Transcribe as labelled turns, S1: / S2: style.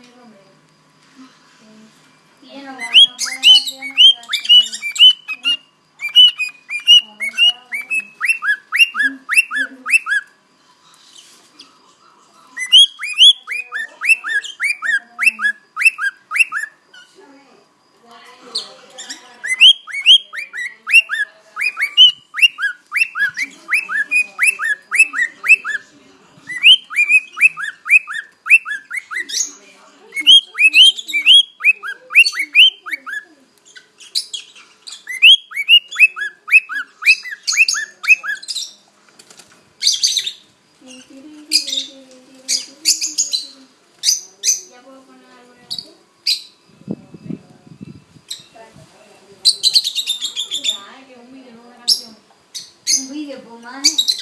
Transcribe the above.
S1: 那个没有，嗯。
S2: mames.